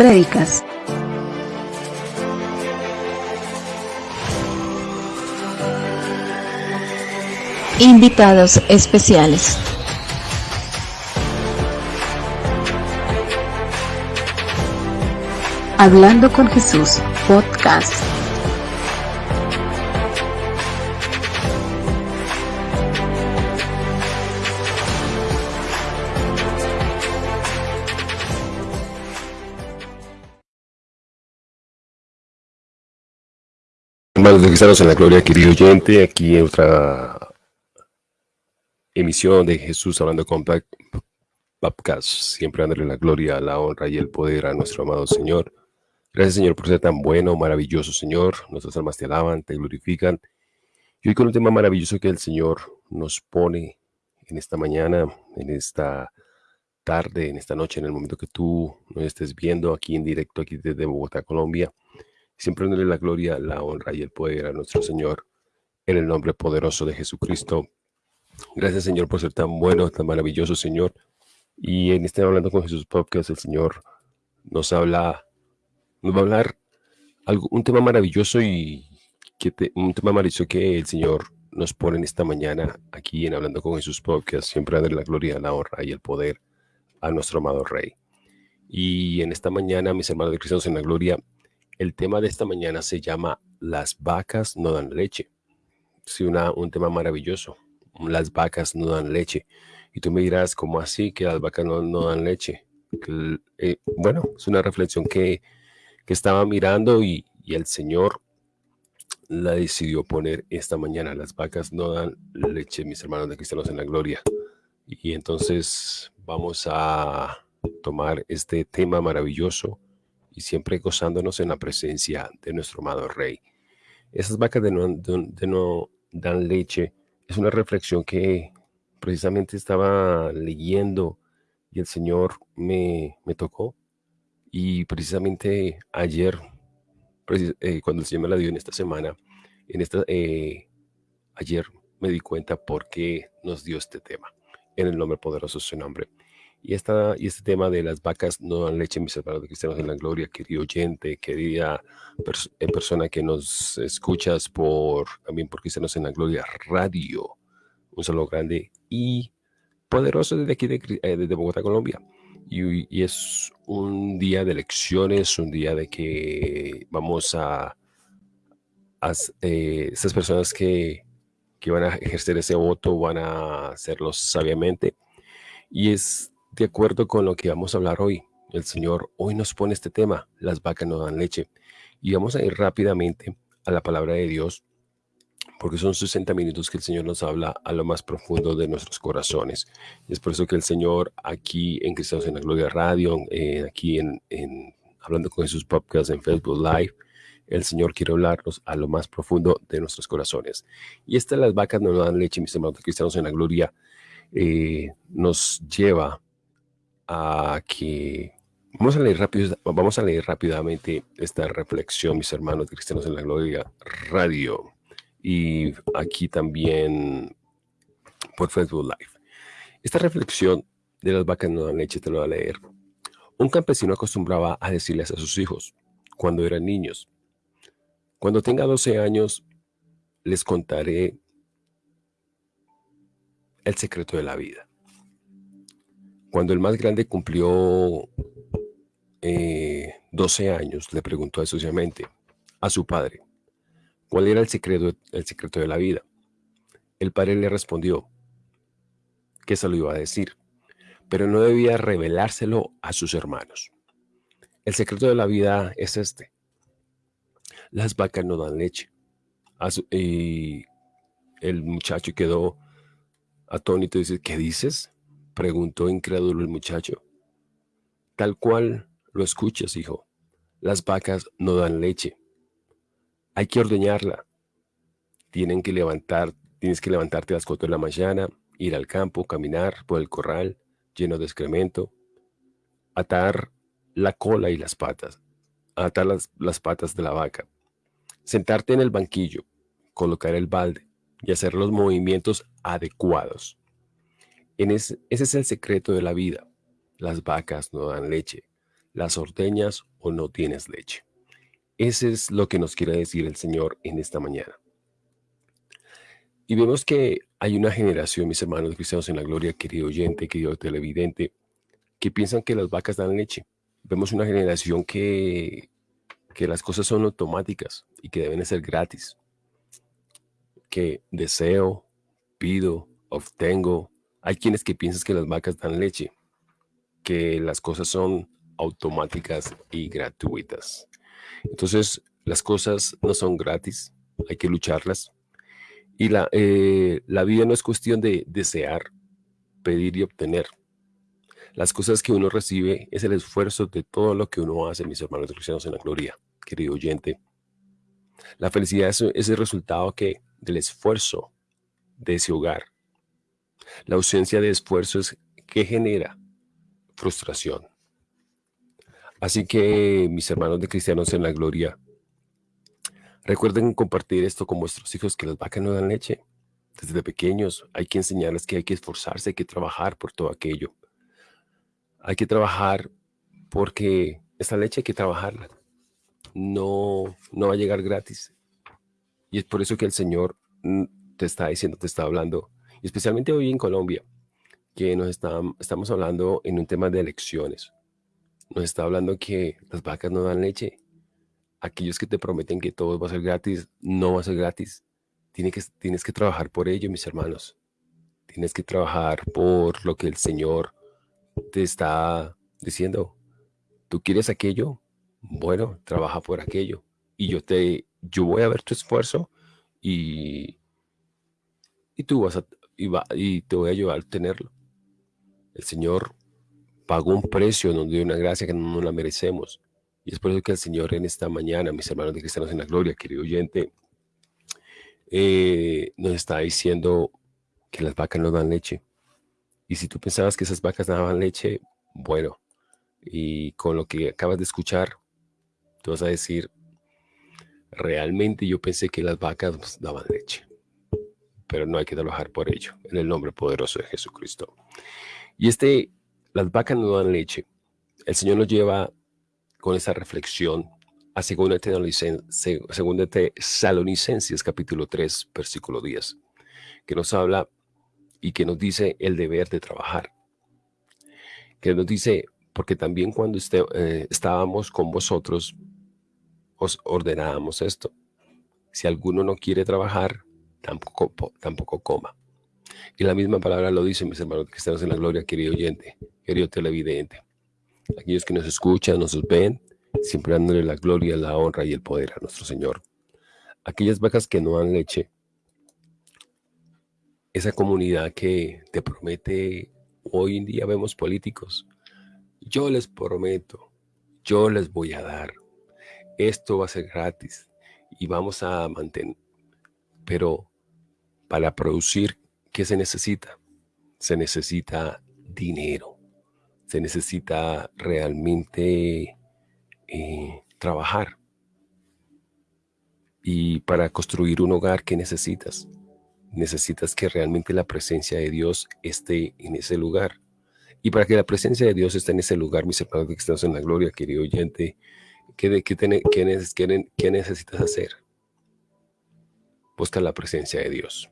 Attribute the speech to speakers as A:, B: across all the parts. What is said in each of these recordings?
A: prédicas. Invitados especiales. Hablando con Jesús, podcast.
B: Hermanos de Cristianos en la Gloria, querido oyente, aquí otra emisión de Jesús hablando con Podcast, siempre dándole la gloria, la honra y el poder a nuestro amado Señor. Gracias Señor por ser tan bueno, maravilloso Señor. Nuestras almas te alaban, te glorifican. Y hoy con un tema maravilloso que el Señor nos pone en esta mañana, en esta tarde, en esta noche, en el momento que tú nos estés viendo aquí en directo, aquí desde Bogotá, Colombia siempre dándole la gloria, la honra y el poder a nuestro Señor, en el nombre poderoso de Jesucristo. Gracias, Señor, por ser tan bueno, tan maravilloso, Señor. Y en este Hablando con Jesús Podcast, el Señor nos habla, nos va a hablar algo, un tema maravilloso y que un tema maravilloso que el Señor nos pone en esta mañana aquí en Hablando con Jesús Podcast, siempre dándole la gloria, la honra y el poder a nuestro amado Rey. Y en esta mañana, mis hermanos de Cristianos en la Gloria, el tema de esta mañana se llama Las vacas no dan leche. Sí, una, un tema maravilloso. Las vacas no dan leche. Y tú me dirás, ¿cómo así que las vacas no, dan leche? Eh, bueno, es una reflexión que, estaba mirando y, el Señor la decidió poner esta mañana. Las vacas no dan leche, mis hermanos de cristianos en la gloria. Y entonces vamos a tomar este tema maravilloso y siempre gozándonos en la presencia de nuestro amado Rey. Esas vacas de no, dan leche es una reflexión que precisamente estaba leyendo y el Señor me, tocó. Y precisamente ayer, eh, cuando el Señor me la dio en esta semana, en esta, eh, ayer me di cuenta por qué nos dio este tema. En el nombre poderoso de su nombre. Y, esta, y este tema de las vacas no dan leche, mis hermanos de cristianos en la gloria, querido oyente, querida eh, persona que nos escuchas por también por Cristianos en la Gloria Radio. Un saludo grande y poderoso desde aquí, de, eh, desde Bogotá, Colombia. Y, es un día de elecciones, un día de que vamos a, a eh, esas personas que, que van a ejercer ese voto van a hacerlo sabiamente. Y es de acuerdo con lo que vamos a hablar hoy, el Señor hoy nos pone este tema, las vacas no dan leche. Y vamos a ir rápidamente a la palabra de Dios, porque son 60 minutos que el Señor nos habla a lo más profundo de nuestros corazones. Y es por eso que el Señor aquí en Cristianos en la Gloria Radio, eh, aquí en, Hablando con Jesús Podcast en Facebook Live, el Señor quiere hablarnos a lo más profundo de nuestros corazones. Y esta las vacas no dan leche, mis hermanos cristianos en la gloria, eh, nos lleva Aquí vamos a leer rápido, vamos a leer rápidamente esta reflexión, mis hermanos cristianos en la gloria radio y aquí también por Facebook Live. Esta reflexión de las vacas no dan leche te lo voy a leer. Un campesino acostumbraba a decirles a sus hijos cuando eran niños, cuando tenga 12 años les contaré el secreto de la vida. Cuando el más grande cumplió 12 eh, años, le preguntó suciamente a su padre, ¿cuál era el secreto, el secreto de la vida? El padre le respondió que se lo iba a decir, pero no debía revelárselo a sus hermanos. El secreto de la vida es este. Las vacas no dan leche. Y el muchacho quedó atónito y dice, ¿qué dices? Preguntó incrédulo el muchacho. Tal cual lo escuchas, hijo. Las vacas no dan leche. Hay que ordeñarla. Tienen que levantar, tienes que levantarte a las cuatro de la mañana, ir al campo, caminar por el corral lleno de excremento, atar la cola y las patas, atar las, las patas de la vaca, sentarte en el banquillo, colocar el balde y hacer los movimientos adecuados ese es el secreto de la vida. Las vacas no dan leche. las ordeñas o no tienes leche. Ese es lo que nos quiere decir el Señor en esta mañana. Y vemos que hay una generación, mis hermanos cristianos en la gloria, querido oyente, querido televidente, que piensan que las vacas dan leche. Vemos una generación que, que las cosas son automáticas y que deben ser gratis. Que deseo, pido, obtengo. Hay quienes que piensan que las vacas dan leche, que las cosas son automáticas y gratuitas. Entonces, las cosas no son gratis, hay que lucharlas. Y la, eh, la vida no es cuestión de desear, pedir y obtener. Las cosas que uno recibe es el esfuerzo de todo lo que uno hace, mis hermanos cristianos en la gloria, querido oyente. La felicidad es, es el resultado que, del esfuerzo de ese hogar. La ausencia de esfuerzo es que genera frustración. Así que, mis hermanos de cristianos en la gloria, recuerden compartir esto con vuestros hijos, que las vacas no dan leche. Desde pequeños hay que enseñarles que hay que esforzarse, hay que trabajar por todo aquello. Hay que trabajar porque esa leche hay que trabajarla. No, no va a llegar gratis. Y es por eso que el Señor mm, te está diciendo, te está hablando, especialmente hoy en Colombia, que nos estamos hablando en un tema de elecciones nos está hablando que las vacas no dan leche. Aquellos que te prometen que todo va a ser gratis, no va a ser gratis. Tienes que, tienes que trabajar por ello, mis hermanos. Tienes que trabajar por lo que el Señor te está diciendo. ¿Tú quieres aquello? Bueno, trabaja por aquello. Y yo te, yo voy a ver tu esfuerzo y, y tú vas a, y, va, y te voy a ayudar a tenerlo. El Señor pagó un precio, nos dio una gracia que no la merecemos. Y es por eso que el Señor en esta mañana, mis hermanos de Cristianos en la Gloria, querido oyente, eh, nos está diciendo que las vacas no dan leche. Y si tú pensabas que esas vacas daban leche, bueno, y con lo que acabas de escuchar, tú vas a decir, realmente yo pensé que las vacas daban leche. Pero no hay que trabajar por ello, en el nombre poderoso de Jesucristo. Y este las vacas no dan leche. El Señor nos lleva con esa reflexión a 2 Tesalonicenses capítulo 3 versículo 10, que nos habla y que nos dice el deber de trabajar. Que nos dice, porque también cuando eh, estábamos con vosotros, os ordenábamos esto. Si alguno no quiere trabajar, tampoco, tampoco coma. Y la misma palabra lo dice, mis hermanos que estamos en la gloria, querido oyente querido televidente. Aquellos que nos escuchan, nos ven, siempre dándole la gloria, la honra y el poder a nuestro Señor. Aquellas vacas que no dan leche, esa comunidad que te promete, hoy en día vemos políticos, yo les prometo, yo les voy a dar, esto va a ser gratis y vamos a mantener, pero para producir, ¿qué se necesita? Se necesita dinero se necesita realmente eh, trabajar. Y para construir un hogar, ¿qué necesitas? Necesitas que realmente la presencia de Dios esté en ese lugar. Y para que la presencia de Dios esté en ese lugar, mis hermanos que estamos en la gloria, querido oyente, ¿qué, necesitas hacer? Busca la presencia de Dios.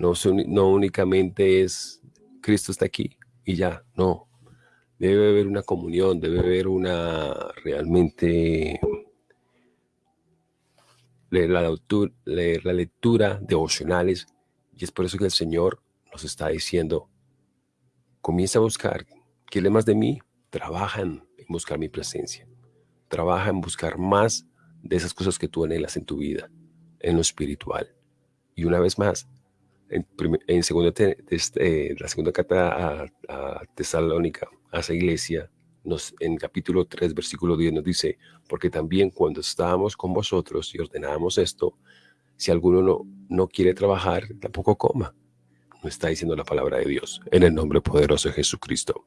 B: No, no únicamente es Cristo está aquí y ya, no debe haber una comunión, debe haber una realmente leer la, la lectura devocionales y es por eso que el Señor nos está diciendo, comienza a buscar, quiere más de mí? Trabajan en buscar mi presencia, trabaja en buscar más de esas cosas que tú anhelas en tu vida, en lo espiritual. Y una vez más, en, segunda este, la segunda carta a, Tesalónica, a esa iglesia, en capítulo 3, versículo 10 nos dice, porque también cuando estábamos con vosotros y ordenábamos esto, si alguno no, no quiere trabajar, tampoco coma. No está diciendo la palabra de Dios, en el nombre poderoso de Jesucristo.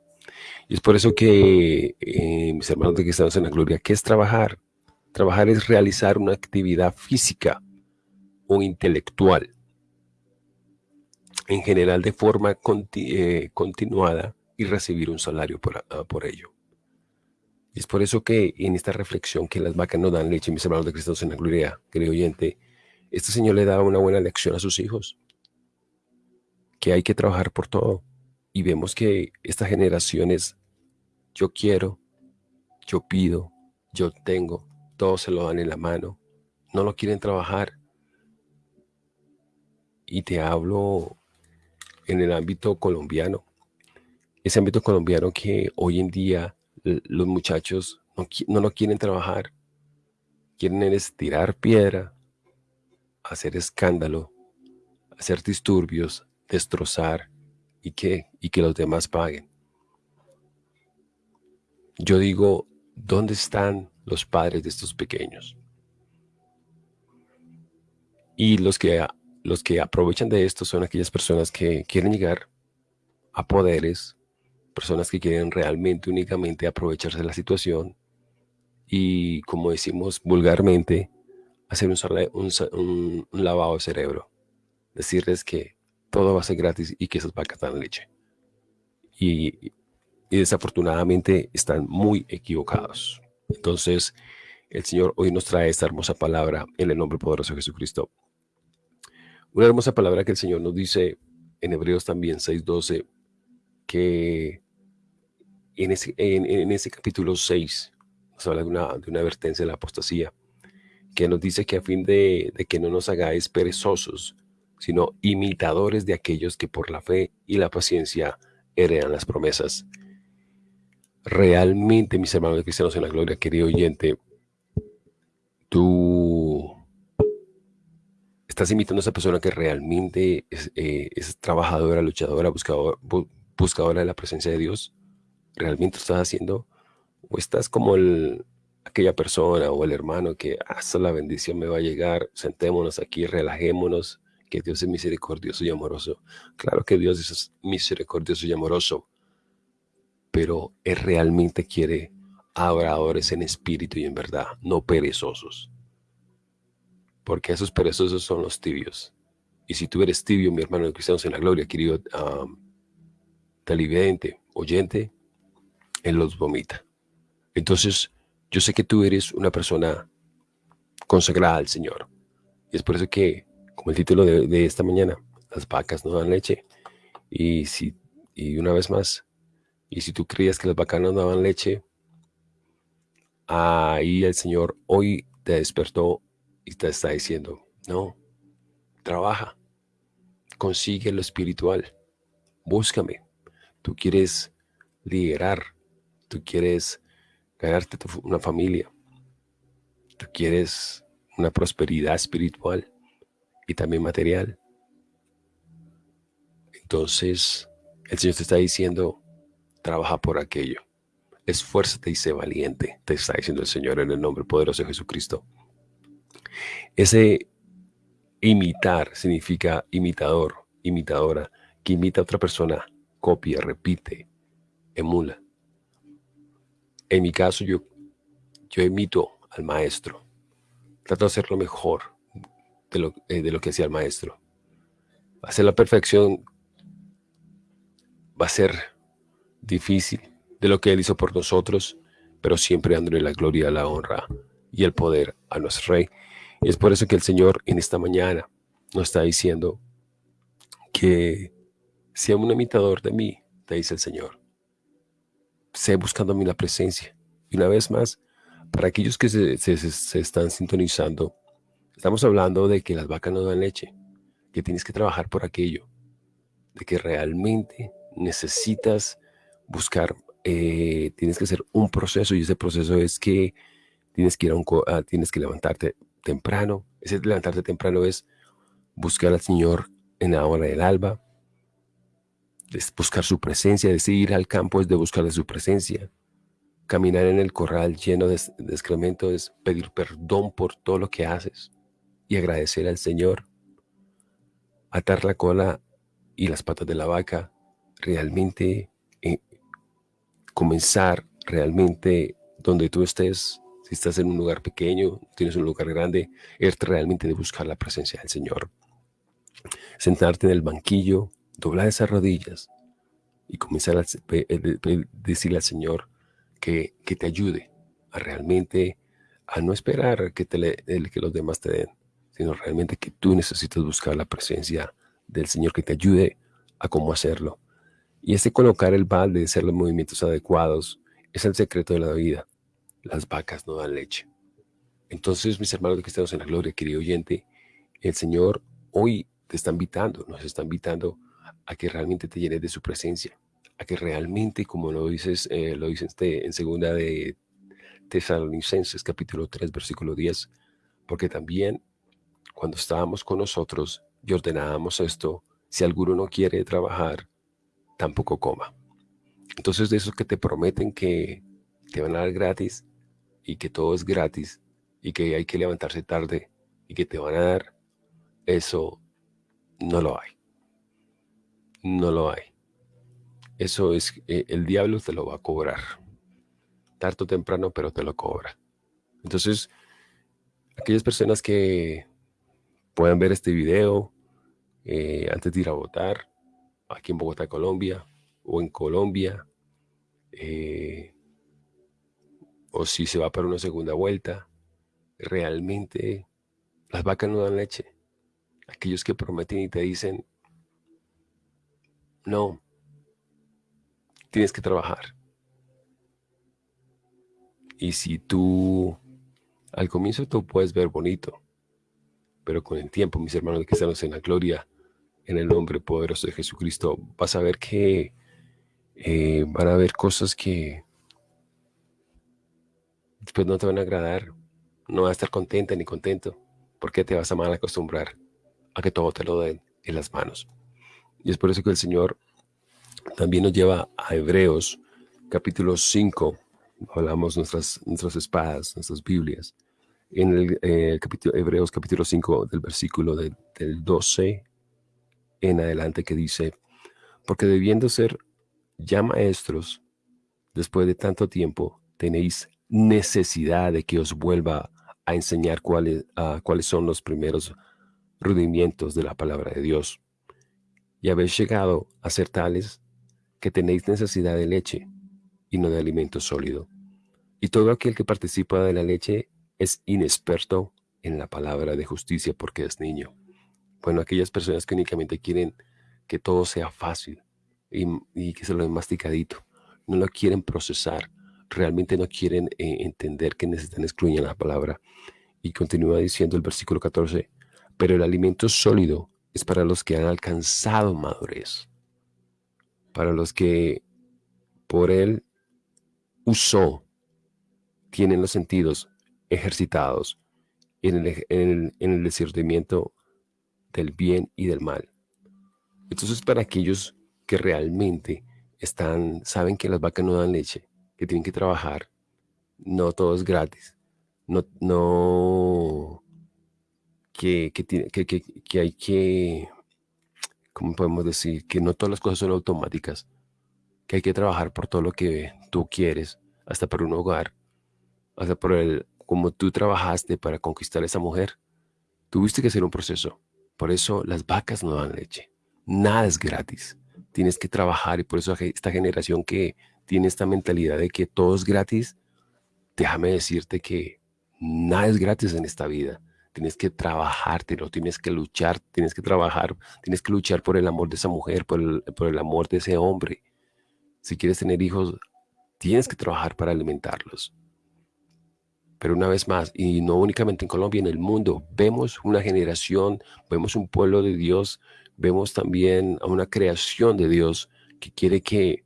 B: Y es por eso que, eh, mis hermanos de que estamos en la gloria, ¿qué es trabajar? Trabajar es realizar una actividad física o intelectual, en general de forma eh, continuada y recibir un salario por, ah, por ello. Y es por eso que en esta reflexión que las vacas no dan leche, mis hermanos de Cristo en la gloria, querido oyente, este Señor le da una buena lección a sus hijos, que hay que trabajar por todo. Y vemos que estas generaciones, yo quiero, yo pido, yo tengo, todos se lo dan en la mano, no lo quieren trabajar. Y te hablo en el ámbito colombiano, ese ámbito colombiano que hoy en día los muchachos no, no quieren trabajar, quieren tirar piedra, hacer escándalo, hacer disturbios, destrozar y que, y que los demás paguen. Yo digo, ¿dónde están los padres de estos pequeños? Y los que, los que aprovechan de esto son aquellas personas que quieren llegar a poderes, personas que quieren realmente únicamente aprovecharse de la situación y, como decimos vulgarmente, hacer un, lavado de cerebro. Decirles que todo va a ser gratis y que esas vacas dan leche. Y, y desafortunadamente están muy equivocados. Entonces, el Señor hoy nos trae esta hermosa palabra en el nombre poderoso de Jesucristo. Una hermosa palabra que el Señor nos dice en Hebreos también 6.12, que en ese, en, ese capítulo 6 nos habla de una, de una advertencia de la apostasía, que nos dice que a fin de, que no nos hagáis perezosos, sino imitadores de aquellos que por la fe y la paciencia heredan las promesas. Realmente, mis hermanos cristianos en la gloria, querido oyente, tú estás imitando a esa persona que realmente es, eh, es trabajadora, luchadora, buscadora, buscadora de la presencia de Dios realmente estás haciendo o estás como el, aquella persona o el hermano que hasta ah, la bendición me va a llegar, sentémonos aquí, relajémonos, que Dios es misericordioso y amoroso. Claro que Dios es misericordioso y amoroso, pero Él realmente quiere adoradores en espíritu y en verdad, no perezosos. Porque esos perezosos son los tibios. Y si tú eres tibio, mi hermano de cristianos en la gloria, querido um, televidente, oyente, él los vomita. Entonces, yo sé que tú eres una persona consagrada al Señor. Y es por eso que, como el título de, esta mañana, las vacas no dan leche. Y, si, y una vez más, y si tú creías que las vacas no daban leche, ahí el Señor hoy te despertó y te está diciendo, no, trabaja, consigue lo espiritual, búscame. Tú quieres liderar, tú quieres ganarte una familia, tú quieres una prosperidad espiritual y también material. Entonces, el Señor te está diciendo, trabaja por aquello. Esfuérzate y sé valiente, te está diciendo el Señor en el nombre poderoso de Jesucristo. Ese imitar significa imitador, imitadora, que imita a otra persona, copia, repite, emula. En mi caso, yo, yo imito al maestro. Trato de hacer lo mejor de lo, eh, de lo que hacía el maestro. Hacer la perfección va a ser difícil de lo que Él hizo por nosotros, pero siempre dándole la gloria, la honra y el poder a nuestro Rey. Y es por eso que el Señor en esta mañana nos está diciendo que sea un imitador de mí, te dice el Señor sé buscando la presencia. Y una vez más, para aquellos que se, se, están sintonizando, estamos hablando de que las vacas no dan leche, que tienes que trabajar por aquello, de que realmente necesitas buscar, eh, tienes que hacer un proceso y ese proceso es que tienes que, ir a un, tienes que levantarte temprano. Ese levantarte temprano es buscar al Señor en la hora del alba, es buscar su presencia, ir al campo es de buscar de su presencia. Caminar en el corral lleno de, excremento es pedir perdón por todo lo que haces y agradecer al Señor. Atar la cola y las patas de la vaca, realmente eh, comenzar realmente donde tú estés, si estás en un lugar pequeño, tienes un lugar grande, es realmente de buscar la presencia del Señor. Sentarte en el banquillo, doblar esas rodillas y comenzar a decirle al Señor que, que te ayude a realmente, a no esperar que, te le, que los demás te den, sino realmente que tú necesitas buscar la presencia del Señor que te ayude a cómo hacerlo. Y ese colocar el balde, hacer los movimientos adecuados, es el secreto de la vida. Las vacas no dan leche. Entonces, mis hermanos cristianos en la gloria, querido oyente, el Señor hoy te está invitando, nos está invitando a que realmente te llenes de su presencia, a que realmente, como lo dices, eh, lo dices este, en segunda de Tesalonicenses capítulo 3 versículo 10, porque también cuando estábamos con nosotros y ordenábamos esto, si alguno no quiere trabajar, tampoco coma. Entonces de esos que te prometen que te van a dar gratis y que todo es gratis y que hay que levantarse tarde y que te van a dar, eso no lo hay. No lo hay. Eso es, eh, el diablo te lo va a cobrar. Tarto o temprano, pero te lo cobra. Entonces, aquellas personas que puedan ver este video eh, antes de ir a votar, aquí en Bogotá, Colombia, o en Colombia, eh, o si se va para una segunda vuelta, realmente las vacas no dan leche. Aquellos que prometen y te dicen, no, tienes que trabajar. Y si tú, al comienzo tú puedes ver bonito, pero con el tiempo, mis hermanos que estamos en la gloria, en el nombre poderoso de Jesucristo, vas a ver que eh, van a haber cosas que después no te van a agradar, no vas a estar contenta ni contento, porque te vas a mal acostumbrar a que todo te lo den en las manos. Y es por eso que el Señor también nos lleva a Hebreos capítulo 5, hablamos nuestras, nuestras espadas, nuestras Biblias, en el eh, capítulo, Hebreos capítulo 5 del versículo del 12 en adelante que dice, porque debiendo ser ya maestros, después de tanto tiempo, tenéis necesidad de que os vuelva a enseñar cuáles, cuáles son los primeros rudimientos de la palabra de Dios. Y habéis llegado a ser tales que tenéis necesidad de leche y no de alimento sólido. Y todo aquel que participa de la leche es inexperto en la palabra de justicia porque es niño. Bueno, aquellas personas que únicamente quieren que todo sea fácil y, que se lo den masticadito, no lo quieren procesar, realmente no quieren eh, entender que necesitan excluir la palabra. Y continúa diciendo el versículo 14, pero el alimento sólido es para los que han alcanzado madurez, para los que por él usó, tienen los sentidos ejercitados en el, en el discernimiento del bien y del mal. Entonces, para aquellos que realmente están, saben que las vacas no dan leche, que tienen que trabajar, no todo es gratis, no, no, que, que, que, que hay que, ¿cómo podemos decir? Que no todas las cosas son automáticas, que hay que trabajar por todo lo que tú quieres, hasta por un hogar, hasta por el, como tú trabajaste para conquistar a esa mujer, tuviste que hacer un proceso. Por eso las vacas no dan leche. Nada es gratis. Tienes que trabajar y por eso esta generación que tiene esta mentalidad de que todo es gratis, déjame decirte que nada es gratis en esta vida. Tienes que trabajártelo, tienes que luchar, tienes que trabajar, tienes que luchar por el amor de esa mujer, por el, por el amor de ese hombre. Si quieres tener hijos, tienes que trabajar para alimentarlos. Pero una vez más, y no únicamente en Colombia, en el mundo, vemos una generación, vemos un pueblo de Dios, vemos también a una creación de Dios que quiere que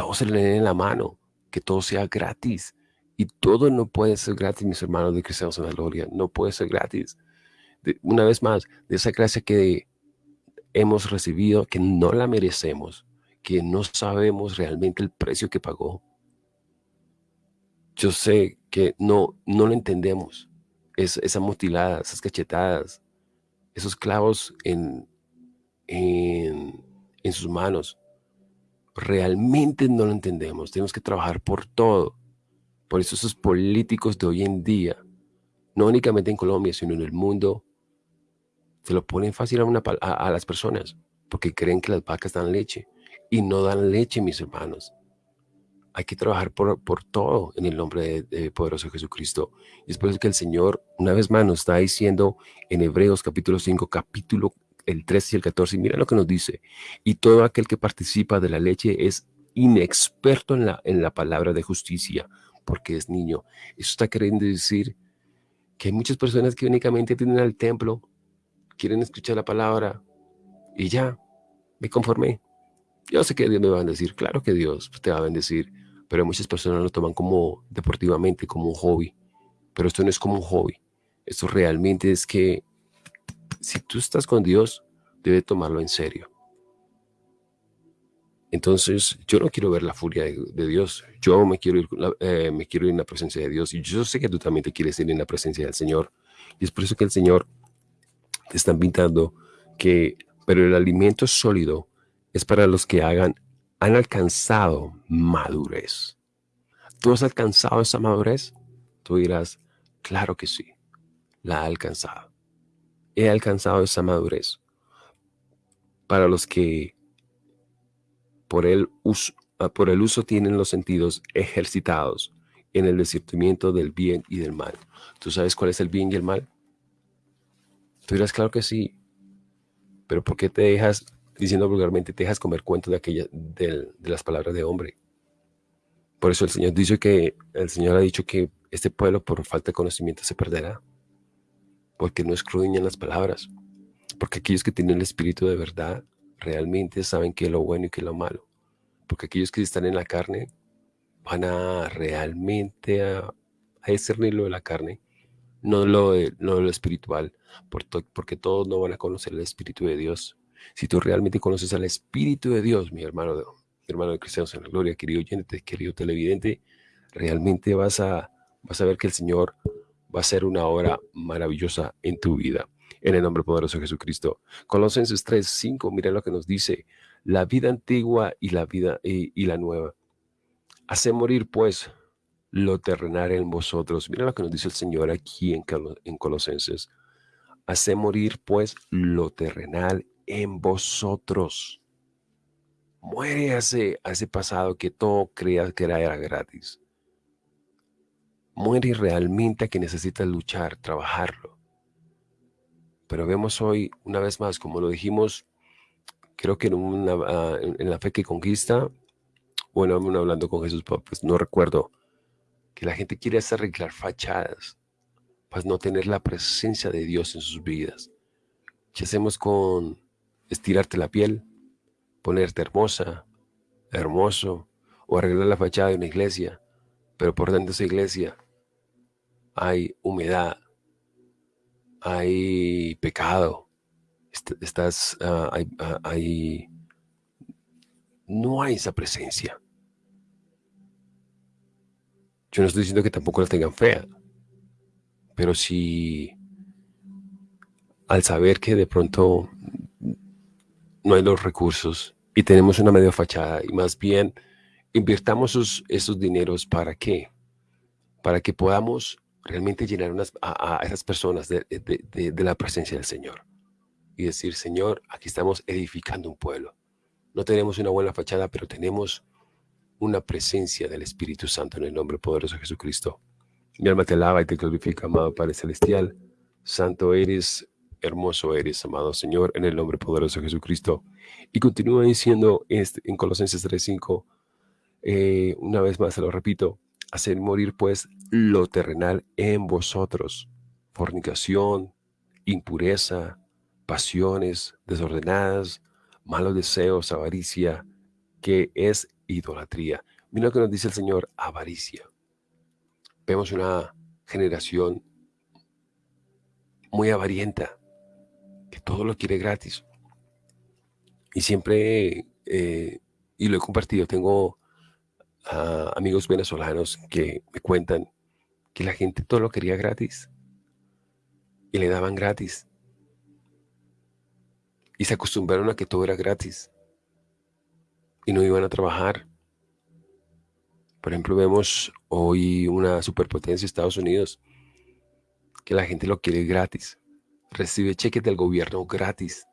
B: todo se le dé en la mano, que todo sea gratis. Y todo no puede ser gratis, mis hermanos de Cristianos en la Gloria, no puede ser gratis. una vez más, de esa gracia que hemos recibido, que no la merecemos, que no sabemos realmente el precio que pagó. Yo sé que no, no lo entendemos. Es, esa mutilada, esas cachetadas, esos clavos en, en, en sus manos. Realmente no lo entendemos. Tenemos que trabajar por todo. Por eso esos políticos de hoy en día, no únicamente en Colombia, sino en el mundo, se lo ponen fácil a, las personas porque creen que las vacas dan leche. Y no dan leche, mis hermanos. hay que trabajar por, por todo en el nombre de, poderoso Jesucristo. Y es por eso que el Señor, una vez más, nos está diciendo en Hebreos capítulo 5, capítulo el 13 y el 14, mira lo que nos dice, y todo aquel que participa de la leche es inexperto en la, en la palabra de justicia, porque es niño. Eso está queriendo decir que hay muchas personas que únicamente tienen al templo, quieren escuchar la palabra y ya, me conformé. Yo sé que Dios me va a bendecir, claro que Dios te va a bendecir, pero muchas personas lo toman como deportivamente, como un hobby. Pero esto no es como un hobby. Esto realmente es que si tú estás con Dios, debe tomarlo en serio. Entonces, yo no quiero ver la furia de, Dios. Yo me quiero, ir, eh, me quiero ir en la presencia de Dios. Y yo sé que tú también te quieres ir en la presencia del Señor. Y es por eso que el Señor te está invitando que, pero el alimento sólido es para los que hagan, han alcanzado madurez. ¿Tú has alcanzado esa madurez? Tú dirás, claro que sí, la he alcanzado. He alcanzado esa madurez. Para los que por el uso, ah, por el uso tienen los sentidos ejercitados en el discernimiento del bien y del mal. ¿Tú sabes cuál es el bien y el mal? Tú dirás, claro que sí, pero ¿por qué te dejas, diciendo vulgarmente, te dejas comer cuentos de, aquella, de, de las palabras de hombre? Por eso el Señor dice que, el Señor ha dicho que este pueblo por falta de conocimiento se perderá, porque no escudriñan las palabras, porque aquellos que tienen el espíritu de verdad realmente saben qué es lo bueno y qué es lo malo. Porque aquellos que están en la carne van a realmente a, discernir lo de la carne, no lo, lo espiritual, porque todos no van a conocer el Espíritu de Dios. Si tú realmente conoces al Espíritu de Dios, mi hermano, hermano de Cristianos en la Gloria, querido oyente, querido televidente, realmente vas a, vas a ver que el Señor va a ser una obra maravillosa en tu vida en el nombre poderoso de Jesucristo. Colosenses 3, 5, mira lo que nos dice, la vida antigua y la vida y, la nueva. Hace morir pues lo terrenal en vosotros. Mira lo que nos dice el Señor aquí en, en Colosenses. Hace morir pues lo terrenal en vosotros. Muere a pasado que todo creas que era gratis. Muere realmente que necesitas luchar, trabajarlo. Pero vemos hoy, una vez más, como lo dijimos, creo que en, una, ah, la fe que conquista, bueno, hablando con Jesús, pues no recuerdo, que la gente quiere hacer arreglar fachadas, pues no tener la presencia de Dios en sus vidas. ¿Qué hacemos con estirarte la piel, ponerte hermosa, hermoso, o arreglar la fachada de una iglesia, pero por dentro de esa iglesia hay humedad, hay pecado, estás, ah, ah, hay, no hay esa presencia. Yo no estoy diciendo que tampoco la tengan fea, pero si al saber que de pronto no hay los recursos y tenemos una medio fachada y más bien invirtamos esos, esos dineros para qué? Para que podamos realmente llenar a, esas personas de, la presencia del Señor y decir, Señor, aquí estamos edificando un pueblo. No tenemos una buena fachada, pero tenemos una presencia del Espíritu Santo en el nombre poderoso de Jesucristo. Mi alma te alaba y te glorifica, amado Padre Celestial. Santo eres, hermoso eres, amado Señor, en el nombre poderoso de Jesucristo. Y continúa diciendo este, en Colosenses 3.5, eh, una vez más se lo repito, hacer morir pues lo terrenal en vosotros, fornicación, impureza, pasiones desordenadas, malos deseos, avaricia, que es idolatría. Mira lo que nos dice el Señor, avaricia. Vemos una generación muy avarienta, que todo lo quiere gratis. Y siempre, eh, y lo he compartido, tengo amigos venezolanos que me cuentan que la gente todo lo quería gratis y le daban gratis. Y se acostumbraron a que todo era gratis y no iban a trabajar. Por ejemplo, vemos hoy una superpotencia, Estados Unidos, que la gente lo quiere gratis. Recibe cheques del gobierno gratis.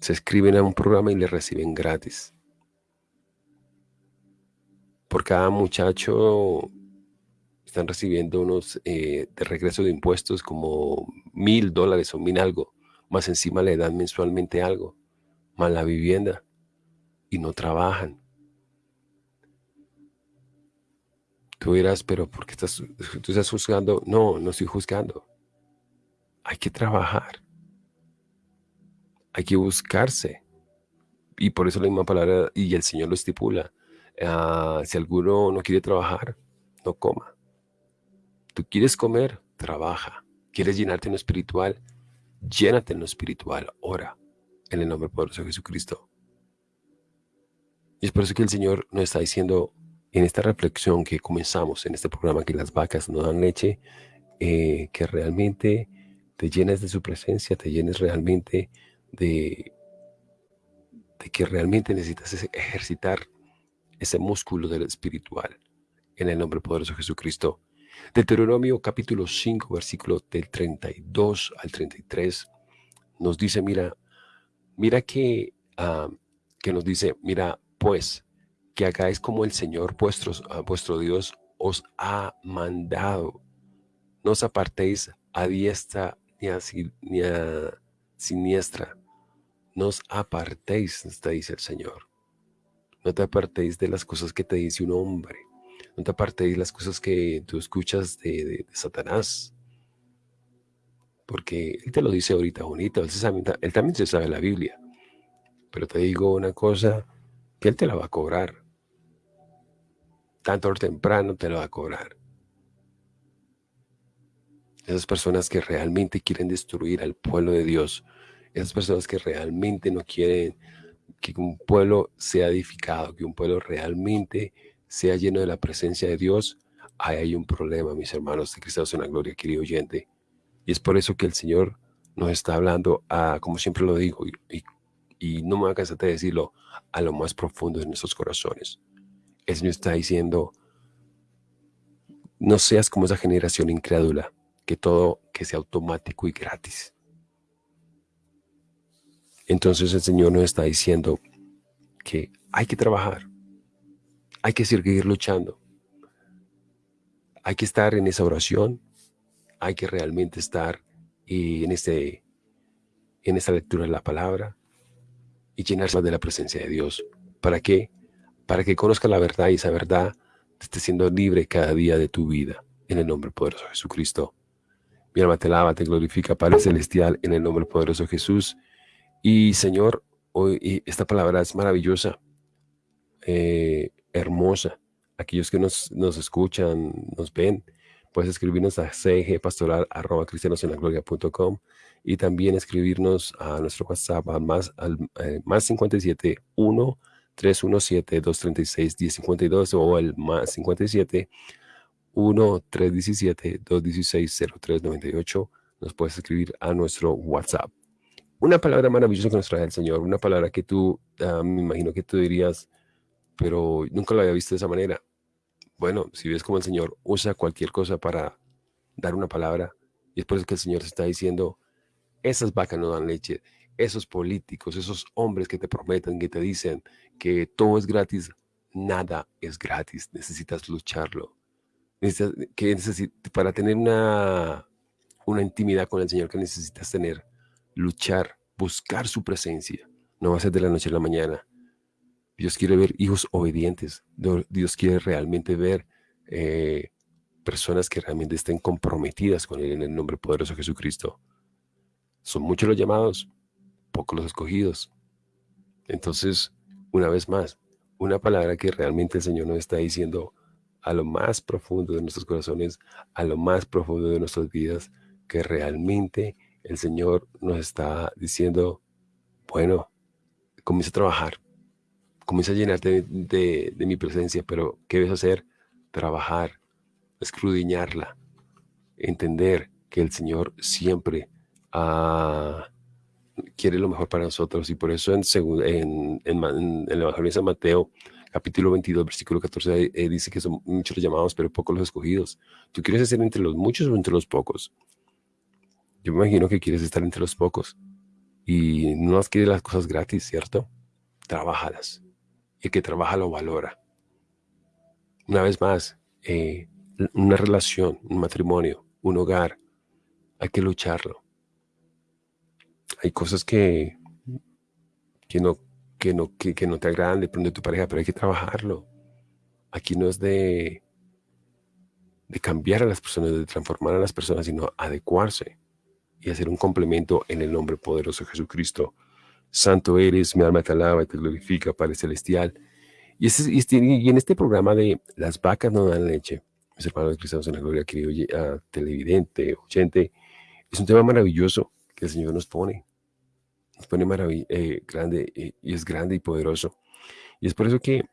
B: Se escriben a un programa y le reciben gratis. Por cada muchacho están recibiendo unos eh, de regreso de impuestos como mil dólares o mil algo, más encima le dan mensualmente algo, más la vivienda, y no trabajan. Tú dirás, pero ¿por qué estás, tú estás juzgando? No, no estoy juzgando. Hay que trabajar. Hay que buscarse. Y por eso la misma palabra, y el Señor lo estipula. Ah, si alguno no quiere trabajar, no coma. Tú quieres comer, trabaja. Quieres llenarte en lo espiritual, llénate en lo espiritual. Ora en el nombre poderoso de Jesucristo. Y es por eso que el Señor nos está diciendo en esta reflexión que comenzamos en este programa, que las vacas no dan leche, eh, que realmente te llenes de su presencia, te llenes realmente de, de que realmente necesitas ejercitar ese músculo del espiritual en el nombre poderoso de Jesucristo. Deuteronomio capítulo 5, versículo del 32 al 33, nos dice, mira, mira que, ah, que nos dice, mira, pues, que hagáis como el Señor vuestro, ah, vuestro Dios os ha mandado. No os apartéis a diestra ni a, ni a siniestra. No os apartéis, te dice el Señor. No te apartéis de las cosas que te dice un hombre. No te apartéis de las cosas que tú escuchas de, Satanás. Porque él te lo dice ahorita bonito. Él, él también se sabe la Biblia. Pero te digo una cosa, que él te la va a cobrar tanto o temprano te lo va a cobrar. Esas personas que realmente quieren destruir al pueblo de Dios, esas personas que realmente no quieren que un pueblo sea edificado, que un pueblo realmente sea lleno de la presencia de Dios, ahí hay un problema, mis hermanos de Cristo en la gloria, querido oyente. Y es por eso que el Señor nos está hablando, a, como siempre lo digo, y, no me cansar de decirlo, a lo más profundo de nuestros corazones el Señor está diciendo, no seas como esa generación incrédula, que todo que sea automático y gratis. Entonces el Señor nos está diciendo que hay que trabajar, hay que seguir luchando, hay que estar en esa oración, hay que realmente estar en, este, en esta lectura de la palabra y llenarse de la presencia de Dios. ¿Para qué? para que conozca la verdad y esa verdad te esté siendo libre cada día de tu vida. En el nombre poderoso de Jesucristo. Mi alma te lava, te glorifica, Padre Celestial, en el nombre poderoso de Jesús. Y Señor, hoy esta palabra es maravillosa, eh, hermosa. Aquellos que nos, nos, escuchan, nos ven, puedes escribirnos a cgpastoral.cristianosenlagloria.com y también escribirnos a nuestro WhatsApp al más, al, eh, más 57 1 317-236-1052 o el más 57 1-317-216-0398. Nos puedes escribir a nuestro WhatsApp. Una palabra maravillosa que nos trae el Señor, una palabra que tú, ah, me imagino que tú dirías, pero nunca lo había visto de esa manera. Bueno, si ves como el Señor usa cualquier cosa para dar una palabra, y es por eso que el Señor se está diciendo, esas vacas no dan leche, esos políticos, esos hombres que te prometen, que te dicen que todo es gratis, nada es gratis, necesitas lucharlo. que para tener una, una intimidad con el Señor que necesitas tener, luchar, buscar su presencia. No va a ser de la noche a la mañana. Dios quiere ver hijos obedientes. Dios quiere realmente ver eh, personas que realmente estén comprometidas con Él en el nombre poderoso de Jesucristo. Son muchos los llamados, pocos los escogidos. Entonces, una vez más, una palabra que realmente el Señor nos está diciendo a lo más profundo de nuestros corazones, a lo más profundo de nuestras vidas, que realmente el Señor nos está diciendo, bueno, comienza a trabajar, comienza a llenarte de, mi presencia, pero ¿qué debes hacer? Trabajar, escrudiñarla, entender que el Señor siempre ha quiere lo mejor para nosotros y por eso en, en, en, el Evangelio de San Mateo, capítulo 22, versículo 14, eh, dice que son muchos los llamados, pero pocos los escogidos. ¿Tú quieres ser entre los muchos o entre los pocos? Yo me imagino que quieres estar entre los pocos y no más quieres las cosas gratis, ¿cierto? Trabájalas. Y el que trabaja lo valora. Una vez más, eh, una relación, un matrimonio, un hogar, hay que lucharlo. Hay cosas que, que, no, que, no, que, no te agradan de pronto de tu pareja, pero hay que trabajarlo. Aquí no es de, de cambiar a las personas, de transformar a las personas, sino adecuarse y hacer un complemento en el nombre poderoso de Jesucristo. Santo eres, mi alma te alaba y te glorifica, Padre Celestial. Y, este, y, en este programa de Las vacas no dan leche, mis hermanos cristianos en la gloria, querido uh, televidente, oyente, es un tema maravilloso que el Señor nos pone. Nos pone eh, grande eh, y es grande y poderoso. Y es por eso que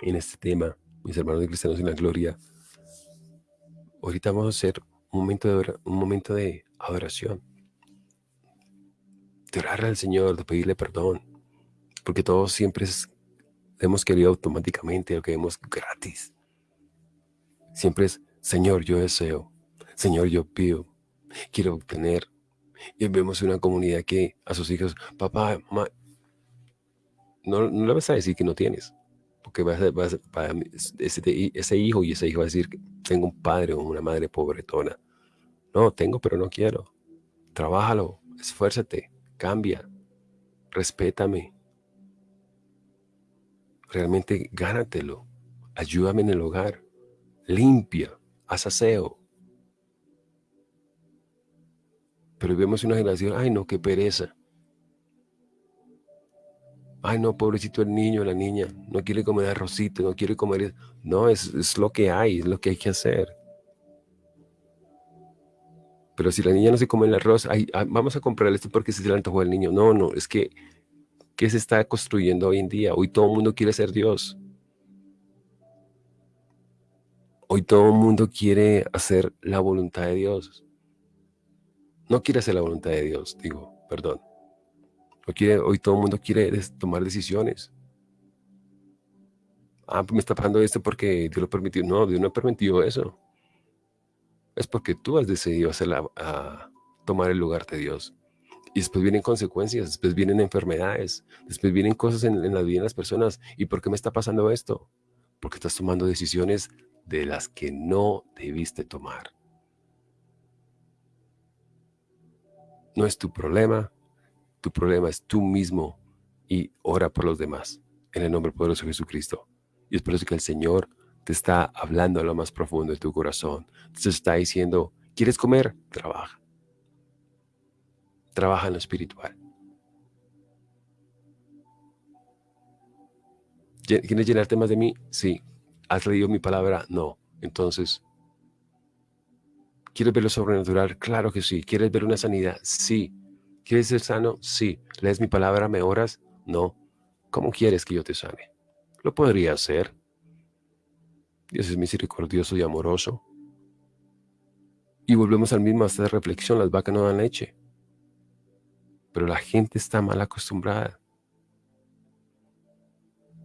B: en este tema, mis hermanos cristianos en la gloria, ahorita vamos a hacer un momento de, un momento de adoración. De orarle al Señor, de pedirle perdón. Porque todos siempre hemos querido automáticamente, lo que vemos gratis. Siempre es, Señor, yo deseo. Señor, yo pido. Quiero obtener. Y vemos una comunidad que a sus hijos, papá, mamá, no, no le vas a decir que no tienes. Porque vas a, vas ese, ese, hijo y ese hijo va a decir, tengo un padre o una madre pobretona. No, tengo, pero no quiero. Trabájalo, esfuérzate, cambia, respétame. Realmente gánatelo. Ayúdame en el hogar. Limpia, haz aseo. Pero vemos una generación, ay no, qué pereza. Ay no, pobrecito el niño, la niña, no quiere comer arrocito, no quiere comer... No, es, es lo que hay, es lo que hay que hacer. Pero si la niña no se come el arroz, ah, vamos a comprarle esto porque se le antojó al niño. No, no, es que, ¿qué se está construyendo hoy en día? Hoy todo el mundo quiere ser Dios. Hoy todo el mundo quiere hacer la voluntad de Dios. No quiere hacer la voluntad de Dios, digo, perdón. Hoy, quiere, hoy todo el mundo quiere tomar decisiones. Ah, pues me está pasando esto porque Dios lo permitió. No, Dios no permitió eso es porque tú has decidido a tomar el lugar de Dios. Y después vienen consecuencias, después vienen enfermedades, después vienen cosas en, en la de las personas. ¿Y por qué me está pasando esto? Porque estás tomando decisiones de las que no debiste tomar. No es tu problema, tu problema es tú mismo y ora por los demás en el nombre poderoso de Jesucristo. Y es por eso que el Señor te está hablando a lo más profundo de tu corazón. Te está diciendo, ¿quieres comer? Trabaja. Trabaja en lo espiritual. ¿Quieres llenarte más de mí? Sí. ¿Has leído mi palabra? No. Entonces, ¿quieres ver lo sobrenatural? Claro que sí. ¿Quieres ver una sanidad? Sí. ¿Quieres ser sano? Sí. ¿Lees mi palabra? ¿Me oras? No. ¿Cómo quieres que yo te sane? Lo podría hacer. Dios es misericordioso y amoroso. Y volvemos al mismo de reflexión, las vacas no dan leche. Pero la gente está mal acostumbrada.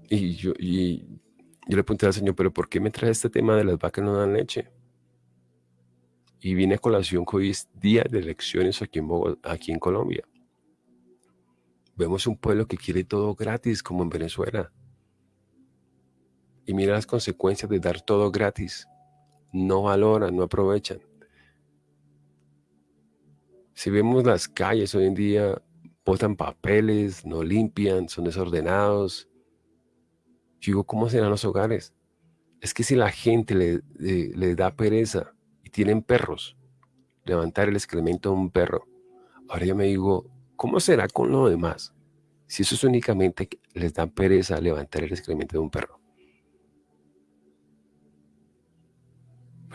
B: Y yo, le pregunté al Señor, pero ¿por qué me trae este tema de las vacas no dan leche? Y vine a colación que hoy es día de elecciones aquí en, aquí en Colombia. Vemos un pueblo que quiere todo gratis como en Venezuela. Y mira las consecuencias de dar todo gratis. No valoran, no aprovechan. Si vemos las calles hoy en día, botan papeles, no limpian, son desordenados. Yo digo, ¿cómo serán los hogares? Es que si la gente le, le da pereza y tienen perros, levantar el excremento de un perro, ahora yo me digo, ¿cómo será con lo demás? Si eso es únicamente les da pereza levantar el excremento de un perro.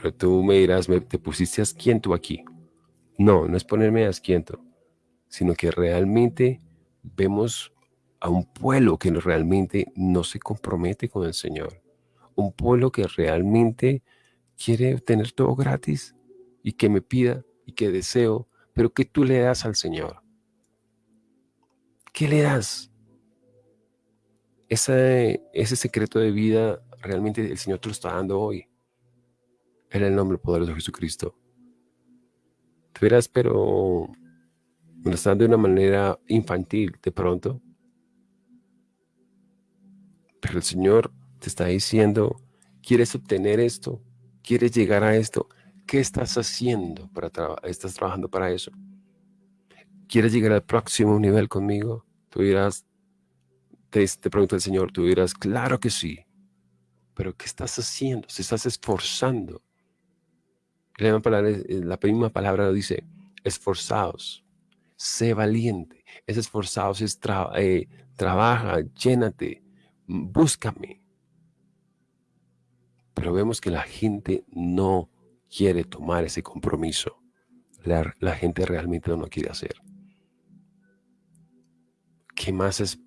B: Pero tú me dirás, ¿te pusiste asquiento aquí? No, no es ponerme asquiento, sino que realmente vemos a un pueblo que realmente no se compromete con el Señor. Un pueblo que realmente quiere tener todo gratis y que me pida y que deseo, pero que tú le das al Señor. ¿Qué le das? Ese, ese secreto de vida realmente el Señor te lo está dando hoy en el nombre poderoso de Jesucristo. Te verás, pero lo están de una manera infantil de pronto. Pero el Señor te está diciendo, ¿Quieres obtener esto? ¿Quieres llegar a esto? ¿Qué estás haciendo para trabajar? ¿Estás trabajando para eso? ¿Quieres llegar al próximo nivel conmigo? Tú dirás, te, te pregunta el Señor, tú dirás, claro que sí. Pero ¿qué estás haciendo? Se estás esforzando. Palabra, la misma palabra lo dice, esforzados, sé valiente. Es esforzados, es eh, trabaja, llénate, búscame. Pero vemos que la gente no quiere tomar ese compromiso. La, la gente realmente no lo quiere hacer. ¿Qué más,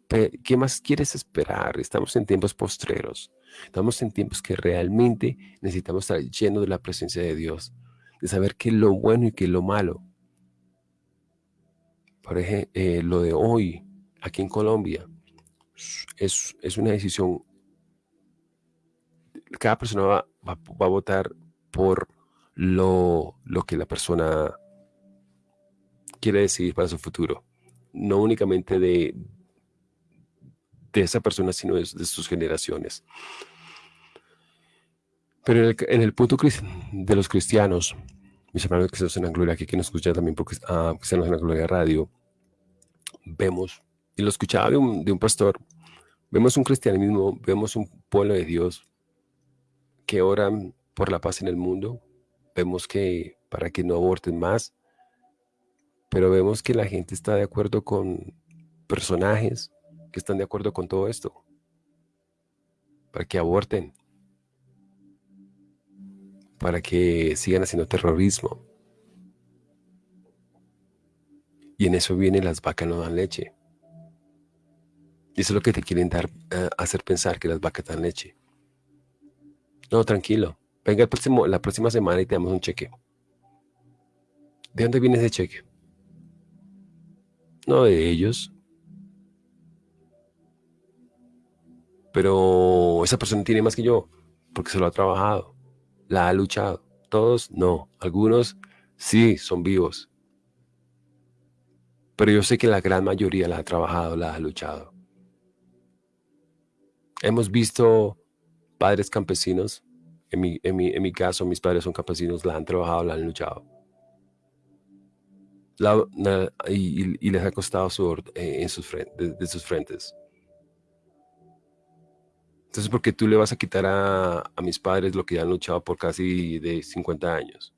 B: ¿Qué más quieres esperar? Estamos en tiempos postreros. Estamos en tiempos que realmente necesitamos estar llenos de la presencia de Dios, de saber qué es lo bueno y qué es lo malo. Por ejemplo, eh, lo de hoy, aquí en Colombia, es, es una decisión. Cada persona va, va, a votar por lo, lo que la persona quiere decidir para su futuro. No únicamente de, de esa persona, sino de, sus generaciones. Pero en el, punto de los cristianos, mis hermanos que están en la aquí que nos escuchan también porque ah, están en la radio, vemos, y lo escuchaba de un, de un pastor, vemos un cristianismo, vemos un pueblo de Dios que oran por la paz en el mundo, vemos que para que no aborten más, pero vemos que la gente está de acuerdo con personajes que están de acuerdo con todo esto, para que aborten, para que sigan haciendo terrorismo. Y en eso vienen las vacas no dan leche. Y eso es lo que te quieren dar, eh, hacer pensar que las vacas dan leche. No, tranquilo. Venga el próximo, la próxima semana y te damos un cheque. ¿De dónde viene ese cheque? No de ellos. Pero esa persona tiene más que yo, porque se lo ha trabajado, la ha luchado. Todos no, algunos sí son vivos. Pero yo sé que la gran mayoría la ha trabajado, la ha luchado. Hemos visto padres campesinos, en mi, en mi, en mi caso mis padres son campesinos, la han trabajado, la han luchado. y, les ha costado sudor eh, en sus, de sus frentes. Entonces, ¿por qué tú le vas a quitar a, mis padres lo que ya han luchado por casi de 50 años?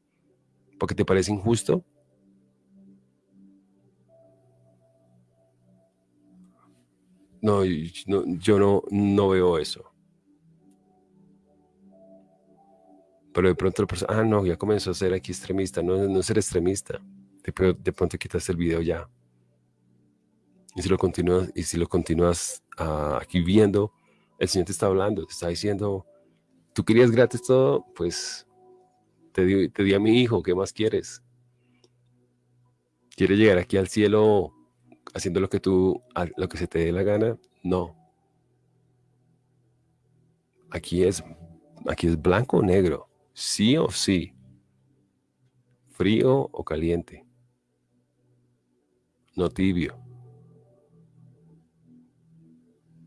B: ¿Porque te parece injusto? No, yo no, no veo eso. Pero de pronto la persona, ah, no, ya comenzó a ser aquí extremista. No, no ser extremista. De, de pronto quitas el video ya. Y si lo continúas, y si lo continúas ah, aquí viendo, el Señor te está hablando, te está diciendo, tú querías gratis todo, pues te di, te di a mi hijo, ¿qué más quieres? ¿Quieres llegar aquí al cielo haciendo lo que tú, lo que se te dé la gana? No. Aquí es, aquí es blanco o negro, sí o sí, frío o caliente, no tibio.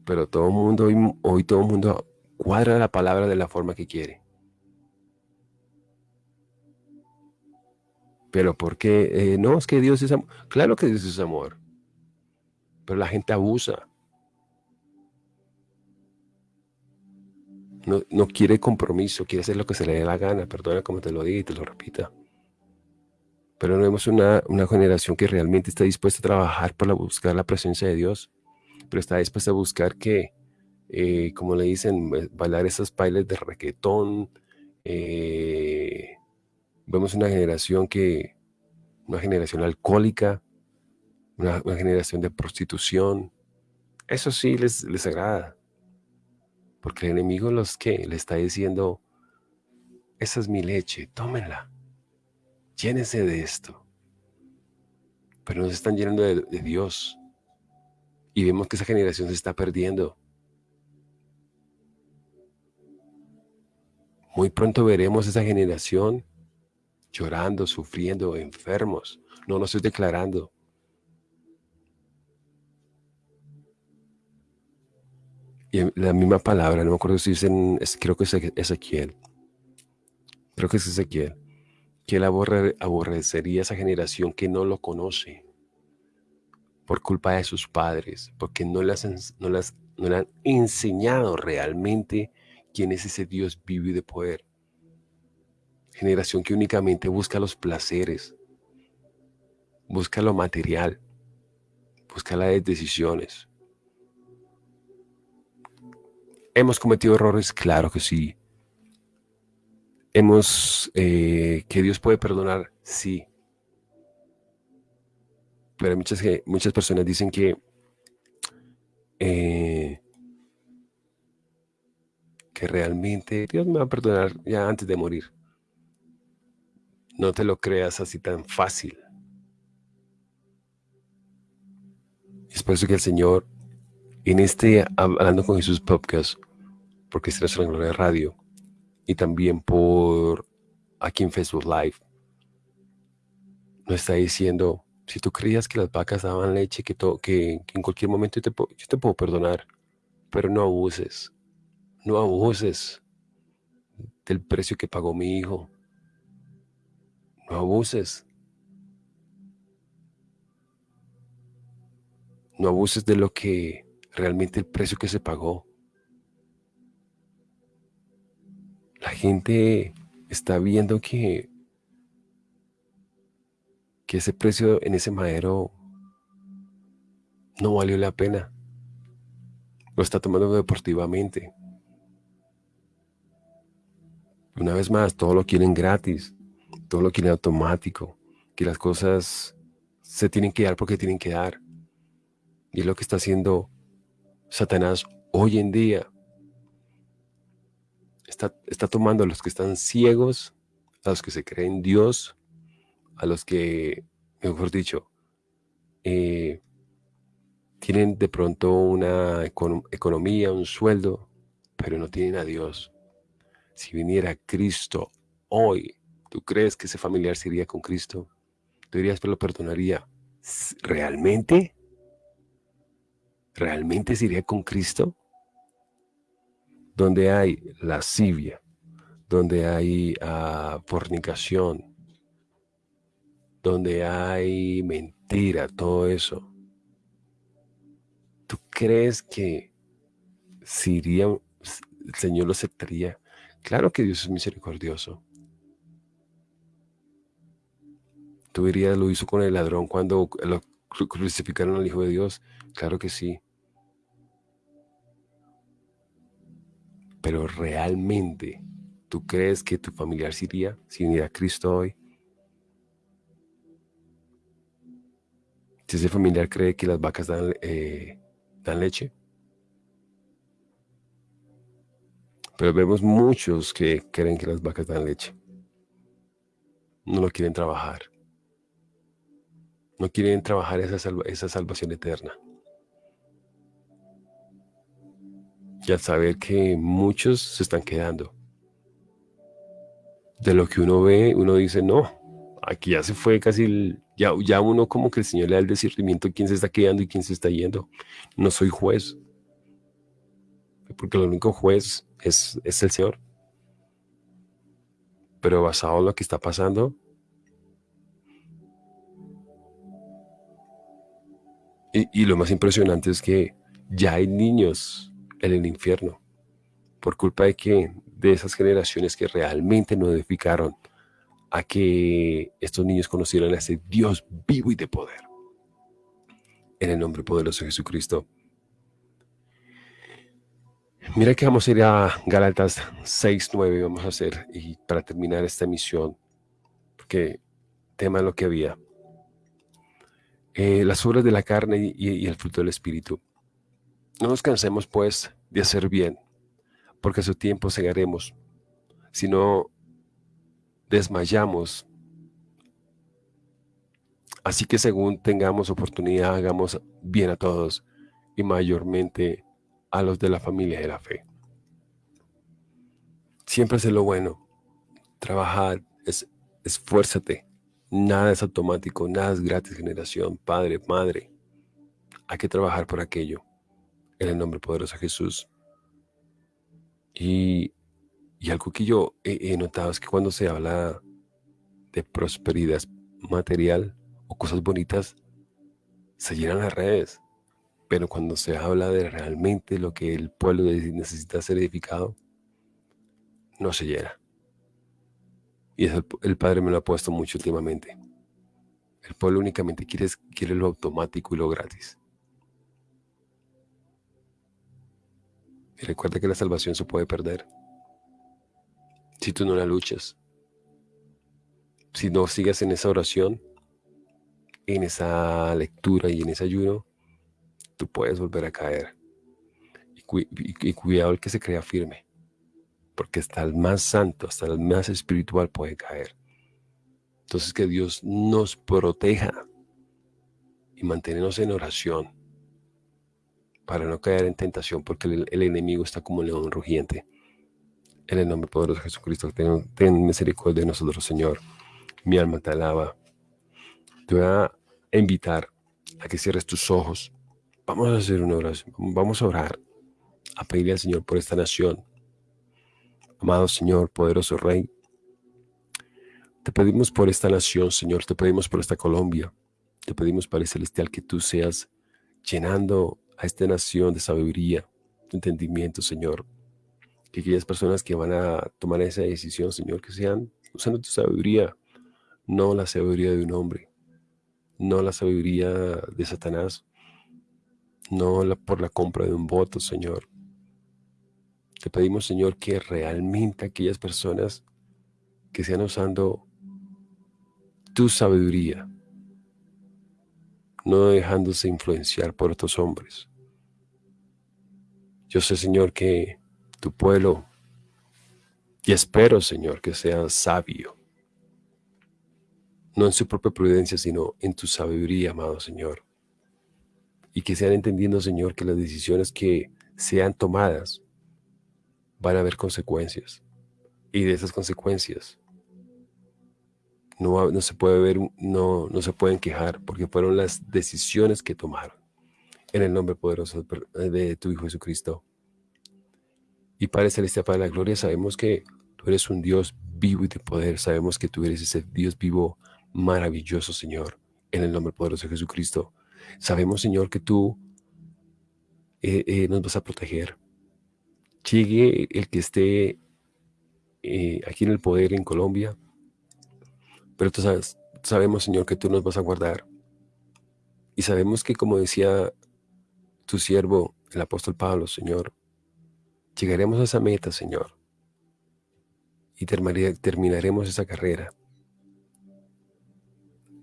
B: Pero todo el mundo, hoy, todo el mundo cuadra la palabra de la forma que quiere. Pero ¿por qué? Eh, no, es que Dios es amor. Claro que Dios es amor. Pero la gente abusa. No, quiere compromiso, quiere hacer lo que se le dé la gana. Perdona como te lo diga y te lo repita. Pero no vemos una, una generación que realmente está dispuesta a trabajar para buscar la presencia de Dios pero está dispuesta a buscar que, eh, como le dicen, eh, bailar esos bailes de reggaetón. Eh, vemos una generación que, una generación alcohólica, una, generación de prostitución. Eso sí les, les agrada. Porque el enemigo los que le está diciendo, esa es mi leche, tómenla, llénese de esto. Pero no se están llenando de Dios. Y vemos que esa generación se está perdiendo. Muy pronto veremos esa generación llorando, sufriendo, enfermos. No lo estoy declarando. Y la misma palabra, no me acuerdo si dicen, creo que es Ezequiel. Creo que es Ezequiel. Que él aborrecería esa generación que no lo conoce por culpa de sus padres, porque no las, le han enseñado realmente quién es ese Dios vivo y de poder. Generación que únicamente busca los placeres, busca lo material, busca las decisiones. ¿Hemos cometido errores? Claro que sí. ¿Hemos, eh, que Dios puede perdonar? Sí. Pero muchas, muchas personas dicen que eh, que realmente Dios me va a perdonar ya antes de morir. No te lo creas así tan fácil. Es por eso que el Señor, en este Hablando con Jesús podcast, porque es nuestra gloria radio, y también por aquí en Facebook Live, nos está diciendo, si tú creías que las vacas daban leche, que, que, en cualquier momento yo te, yo te puedo perdonar, pero no abuses, no abuses del precio que pagó mi hijo. No abuses. No abuses de lo que realmente el precio que se pagó. La gente está viendo que que ese precio en ese madero no valió la pena. Lo está tomando deportivamente. Una vez más, todo lo quieren gratis, todo lo quieren automático, que las cosas se tienen que dar porque tienen que dar. Y es lo que está haciendo Satanás hoy en día. Está, está tomando a los que están ciegos, a los que se creen Dios, a los que, mejor dicho, eh, tienen de pronto una economía, un sueldo, pero no tienen a Dios. Si viniera Cristo hoy, ¿tú crees que ese familiar se iría con Cristo? Tú dirías, pero lo perdonaría. ¿Realmente? ¿Realmente se iría con Cristo? Donde hay lascivia, donde hay uh, fornicación, donde hay mentira, todo eso. ¿Tú crees que si el Señor lo aceptaría? Claro que Dios es misericordioso. ¿Tú dirías, lo hizo con el ladrón cuando lo crucificaron al Hijo de Dios? Claro que sí. Pero realmente, ¿tú crees que tu familiar se iría sin ir a Cristo hoy? Si ese familiar cree que las vacas dan, eh, dan leche. Pero vemos muchos que creen que las vacas dan leche. No lo quieren trabajar. No quieren trabajar esa, esa salvación eterna. Y al saber que muchos se están quedando. De lo que uno ve, uno dice, no, aquí ya se fue casi el, ya, ya uno como que el Señor le da el discernimiento quién se está quedando y quién se está yendo. No soy juez. Porque el único juez es, es el Señor. Pero basado en lo que está pasando, y, y lo más impresionante es que ya hay niños en el infierno por culpa de que de esas generaciones que realmente no edificaron a que estos niños conocieran a ese Dios vivo y de poder. En el nombre poderoso de Jesucristo. Mira que vamos a ir a Galatas 6, 9, vamos a hacer, y para terminar esta misión, porque tema lo que había. Eh, las obras de la carne y, y el fruto del Espíritu. No nos cansemos, pues, de hacer bien, porque a su tiempo segaremos, sino desmayamos. Así que según tengamos oportunidad, hagamos bien a todos y mayormente a los de la familia de la fe. Siempre es lo bueno. Trabajar, es, esfuérzate. Nada es automático, nada es gratis, generación, padre, madre. Hay que trabajar por aquello. En el nombre poderoso de Jesús. Y, algo que yo he, notado es que cuando se habla de prosperidad material o cosas bonitas, se llenan las redes. Pero cuando se habla de realmente lo que el pueblo necesita ser edificado, no se llena. Y eso el, Padre me lo ha puesto mucho últimamente. El pueblo únicamente quiere, quiere lo automático y lo gratis. Y recuerda que la salvación se puede perder si tú no la luchas. Si no sigues en esa oración, en esa lectura y en ese ayuno, tú puedes volver a caer. Y, cuidado el que se crea firme, porque hasta el más santo, hasta el más espiritual puede caer. Entonces que Dios nos proteja y mantenernos en oración para no caer en tentación, porque el, enemigo está como un león rugiente. En el nombre poderoso de Jesucristo, ten, misericordia de nosotros, Señor. Mi alma te alaba. Te voy a invitar a que cierres tus ojos. Vamos a hacer una oración. Vamos a orar, a pedirle al Señor por esta nación. Amado Señor, poderoso Rey, te pedimos por esta nación, Señor. Te pedimos por esta Colombia. Te pedimos, Padre Celestial, que tú seas llenando a esta nación de sabiduría, de entendimiento, Señor. Que aquellas personas que van a tomar esa decisión, Señor, que sean usando tu sabiduría, no la sabiduría de un hombre, no la sabiduría de Satanás, no la, por la compra de un voto, Señor. Te pedimos, Señor, que realmente aquellas personas que sean usando tu sabiduría, no dejándose influenciar por otros hombres. Yo sé, Señor, que tu pueblo, y espero, Señor, que sea sabio, no en su propia prudencia, sino en tu sabiduría, amado Señor. Y que sean entendiendo, Señor, que las decisiones que sean tomadas van a haber consecuencias. Y de esas consecuencias no, se puede ver, no, no se pueden quejar porque fueron las decisiones que tomaron. En el nombre poderoso de tu Hijo Jesucristo. Y Padre Celestial, Padre de la Gloria, sabemos que tú eres un Dios vivo y de poder. Sabemos que tú eres ese Dios vivo maravilloso, Señor. En el nombre poderoso de Jesucristo. Sabemos, Señor, que tú eh, eh, nos vas a proteger. Llegue el que esté eh, aquí en el poder en Colombia, pero tú sabes, sabemos, Señor, que tú nos vas a guardar. Y sabemos que, como decía tu siervo, el apóstol Pablo, Señor, llegaremos a esa meta, Señor. Y terminaremos esa carrera.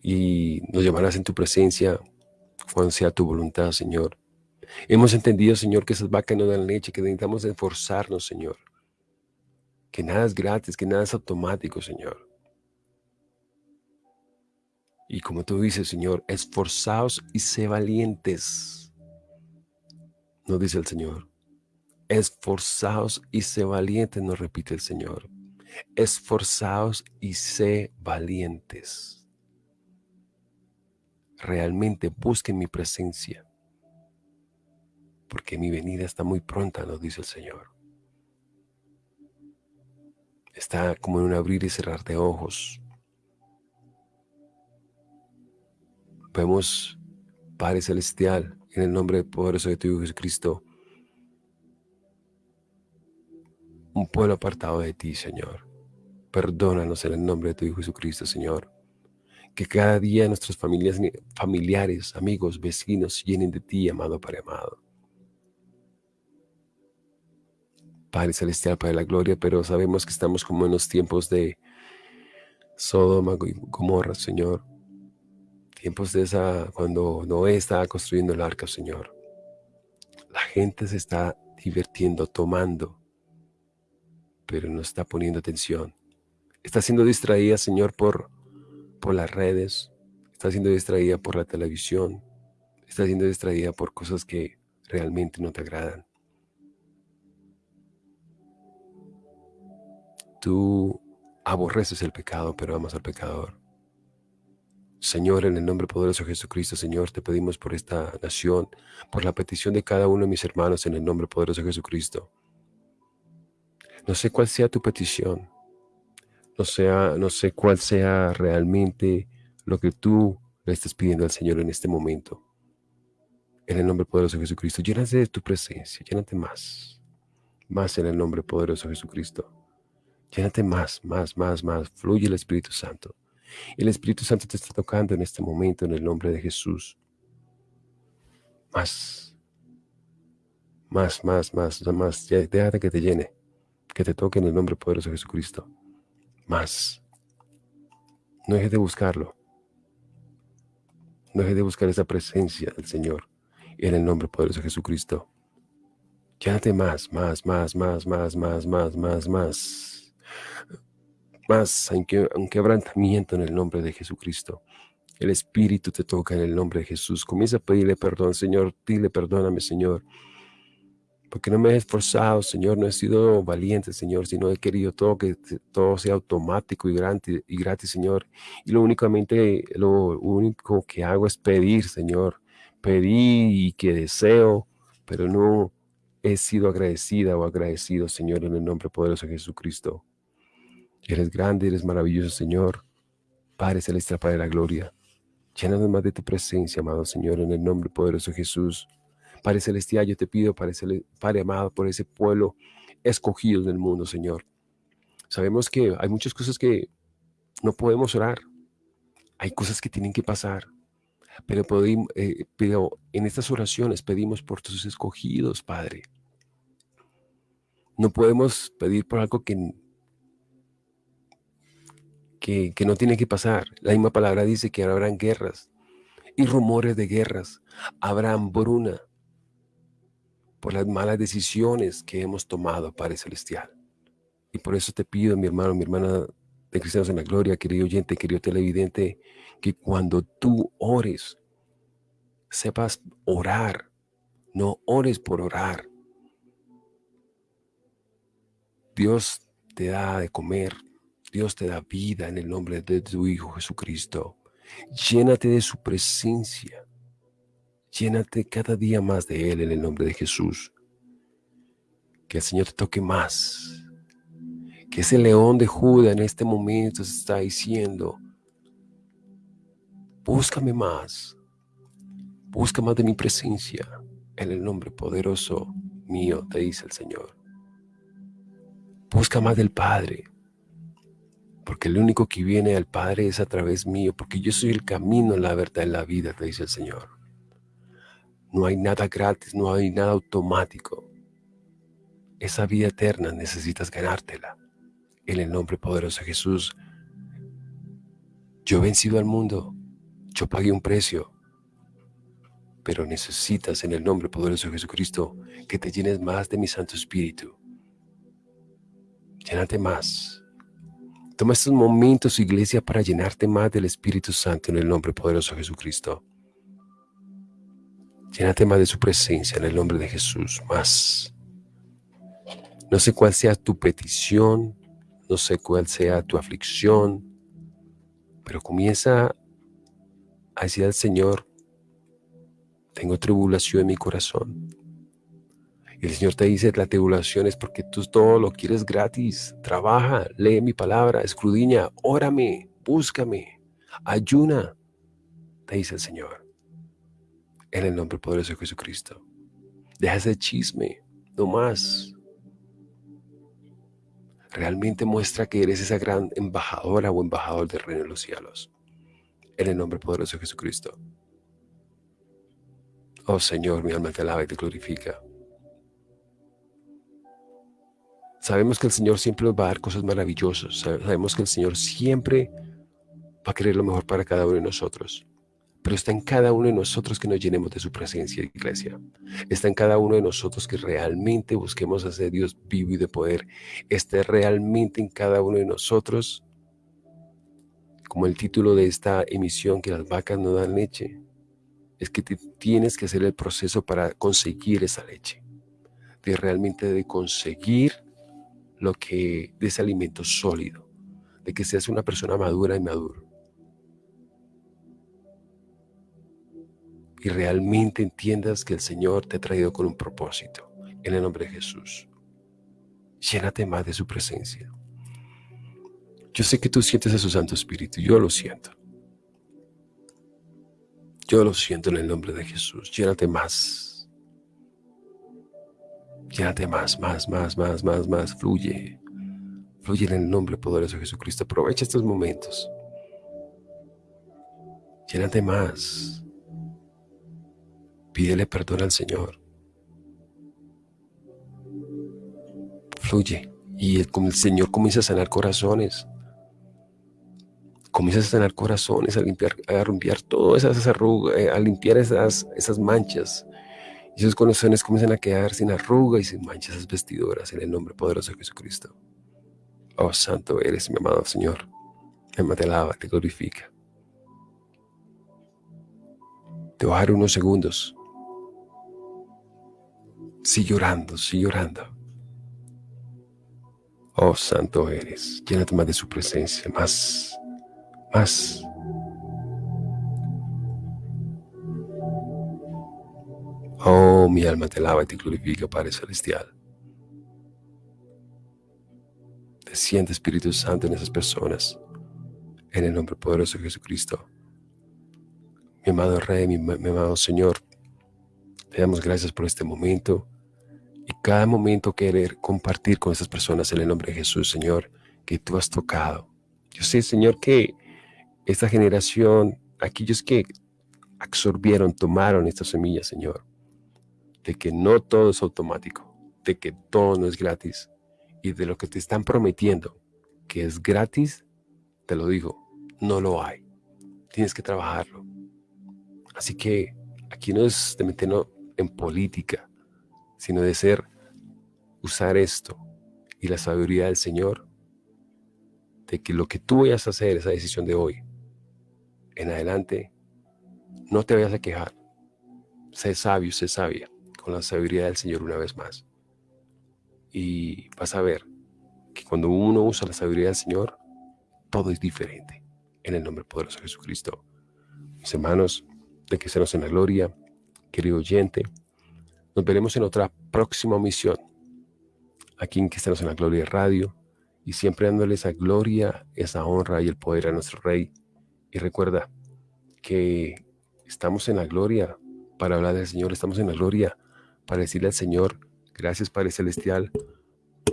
B: Y nos llevarás en tu presencia cuando sea tu voluntad, Señor. Hemos entendido, Señor, que esas vacas no dan leche, que necesitamos esforzarnos, Señor. Que nada es gratis, que nada es automático, Señor. Y como tú dices, Señor, esforzaos y sé valientes. No dice el Señor. Esforzaos y sé valientes, nos repite el Señor. Esforzaos y sé valientes. Realmente busquen mi presencia, porque mi venida está muy pronta, nos dice el Señor. Está como en un abrir y cerrar de ojos. Vemos, Padre Celestial, en el nombre poderoso de tu Hijo Jesucristo, un pueblo apartado de ti, Señor. Perdónanos en el nombre de tu Hijo Jesucristo, Señor. Que cada día nuestras familias, familiares, amigos, vecinos llenen de ti, amado Padre amado. Padre Celestial, Padre de la Gloria, pero sabemos que estamos como en los tiempos de Sodoma y Gomorra, Señor tiempos de esa, cuando Noé estaba construyendo el arca, Señor. La gente se está divirtiendo, tomando, pero no está poniendo atención. Está siendo distraída, Señor, por, por las redes, está siendo distraída por la televisión, está siendo distraída por cosas que realmente no te agradan. Tú aborreces el pecado, pero amas al pecador. Señor, en el nombre poderoso de Jesucristo, Señor, te pedimos por esta nación, por la petición de cada uno de mis hermanos, en el nombre poderoso de Jesucristo. No sé cuál sea tu petición. No, no sé cuál sea realmente lo que tú le estás pidiendo al Señor en este momento. En el nombre poderoso de Jesucristo, llénate de tu presencia, llénate más. Más en el nombre poderoso de Jesucristo. Llénate más, más, más, más. Fluye el Espíritu Santo. El Espíritu Santo te está tocando en este momento en el nombre de Jesús. Más. Más, más, más, más. Déjate que te llene. Que te toque en el nombre poderoso de Jesucristo. Más. No dejes de buscarlo. No dejes de buscar esa presencia del Señor en el nombre poderoso de Jesucristo. Llénate más, más, más, más, más, más, más, más, más. Más, un quebrantamiento en el nombre de Jesucristo. El Espíritu te toca en el nombre de Jesús. Comienza a pedirle perdón, Señor. Dile, perdóname, Señor. Porque no me he esforzado, Señor. No he sido valiente, Señor, sino he querido todo que todo sea automático y gratis, y gratis, Señor. Y lo únicamente, lo único que hago es pedir, Señor pedí y que deseo, pero no he sido agradecida o agradecido, Señor, en el nombre poderoso de Jesucristo. Eres grande, eres maravilloso, Señor. Padre celestial, Padre de la gloria. Llénanos más de tu presencia, amado Señor, en el nombre poderoso de Jesús. Padre celestial, yo te pido, Padre, Padre amado, por ese pueblo escogido del mundo, Señor. Sabemos que hay muchas cosas que no podemos orar. Hay cosas que tienen que pasar. Pero, eh, en estas oraciones pedimos por tus escogidos, Padre. No podemos pedir por algo que, que, que no tiene que pasar. La misma palabra dice que habrán guerras y rumores de guerras. Habrá hambruna por las malas decisiones que hemos tomado, Padre Celestial. Y por eso te pido, mi hermano, mi hermana de Cristianos en la Gloria, querido oyente, querido televidente, que cuando tú ores, sepas orar, no ores por orar. Dios te da de comer, Dios te da vida en el nombre de tu Hijo Jesucristo. Llénate de su presencia. Llénate cada día más de Él en el nombre de Jesús. Que el Señor te toque más. Que ese león de Judá en este momento está diciendo, búscame más, busca más de mi presencia en el nombre poderoso mío, te dice el Señor. Busca más del Padre, porque el único que viene al Padre es a través mío, porque yo soy el camino, la verdad y la vida, te dice el Señor. No hay nada gratis, no hay nada automático. Esa vida eterna necesitas ganártela en el nombre poderoso de Jesús. Yo he vencido al mundo, yo pagué un precio, pero necesitas en el nombre poderoso de Jesucristo que te llenes más de mi Santo Espíritu. Llénate más. Toma estos momentos, iglesia, para llenarte más del Espíritu Santo en el nombre poderoso de Jesucristo. Llénate más de su presencia en el nombre de Jesús, más. No sé cuál sea tu petición, no sé cuál sea tu aflicción, pero comienza a decir al Señor, tengo tribulación en mi corazón. Y el Señor te dice, la tribulación es porque tú todo lo quieres gratis. Trabaja, lee mi palabra, escrudiña, órame, búscame, ayuna, te dice el Señor. En el nombre poderoso de Jesucristo. Deja ese chisme, no más. Realmente muestra que eres esa gran embajadora o embajador del reino de los cielos. En el nombre poderoso de Jesucristo. Oh Señor, mi alma te alaba y te glorifica. Sabemos que el Señor siempre nos va a dar cosas maravillosas. Sabemos que el Señor siempre va a querer lo mejor para cada uno de nosotros. Pero está en cada uno de nosotros que nos llenemos de su presencia, iglesia. Está en cada uno de nosotros que realmente busquemos hacer Dios vivo y de poder. Está realmente en cada uno de nosotros, como el título de esta emisión, que las vacas no dan leche, es que tienes que hacer el proceso para conseguir esa leche, de realmente de conseguir lo que, de ese alimento sólido, de que seas una persona madura y maduro. Y realmente entiendas que el Señor te ha traído con un propósito, en el nombre de Jesús. Llénate más de su presencia. Yo sé que tú sientes a su Santo Espíritu, yo lo siento. Yo lo siento en el nombre de Jesús. Llénate más. Llénate más, más, más, más, más, más. Fluye. Fluye en el nombre poderoso de Jesucristo. Aprovecha estos momentos. Llénate más. Pídele perdón al Señor. Fluye. Y el, Señor comienza a sanar corazones comienzas a sanar corazones, a limpiar, a limpiar todas esas arrugas, eh, a limpiar esas, esas manchas. Y esos corazones comienzan a quedar sin arrugas y sin manchas esas vestiduras en el nombre poderoso de Jesucristo. Oh, santo eres, mi amado Señor. Me te alaba, te glorifica. Te voy a dar unos segundos. Sigue llorando, sigue llorando. Oh, santo eres. Llénate más de su presencia, más más. Oh, mi alma te alaba y te glorifica, Padre Celestial. Desciende Espíritu Santo en esas personas, en el nombre poderoso de Jesucristo. Mi amado Rey, mi, mi amado Señor, te damos gracias por este momento y cada momento querer compartir con esas personas en el nombre de Jesús, Señor, que tú has tocado. Yo sé, Señor, que esta generación, aquellos que absorbieron, tomaron estas semillas, Señor, de que no todo es automático, de que todo no es gratis y de lo que te están prometiendo que es gratis, te lo digo, no lo hay. Tienes que trabajarlo. Así que aquí no es de meternos en política, sino de ser, usar esto y la sabiduría del Señor, de que lo que tú vayas a hacer, esa decisión de hoy, en adelante, no te vayas a quejar. Sé sabio, sé sabia, con la sabiduría del Señor una vez más. Y vas a ver que cuando uno usa la sabiduría del Señor, todo es diferente. En el nombre poderoso de Jesucristo. Mis hermanos, de que seamos en la gloria, querido oyente, nos veremos en otra próxima misión. Aquí en estemos en la gloria radio. Y siempre dándole esa gloria, esa honra y el poder a nuestro Rey. Y recuerda que estamos en la gloria para hablar del Señor, estamos en la gloria para decirle al Señor, gracias Padre Celestial,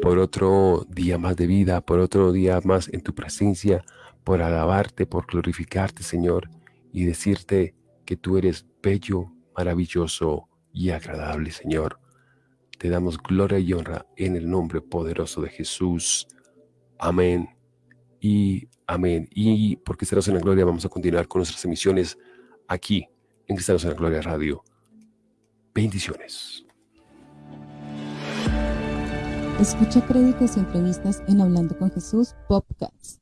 B: por otro día más de vida, por otro día más en tu presencia, por alabarte, por glorificarte, Señor, y decirte que tú eres bello, maravilloso y agradable, Señor. Te damos gloria y honra en el nombre poderoso de Jesús. Amén y amén. Y por Cristianos en la Gloria vamos a continuar con nuestras emisiones aquí en Cristianos en la Gloria Radio. Bendiciones.
A: Escucha créditos y entrevistas en Hablando con Jesús Podcast.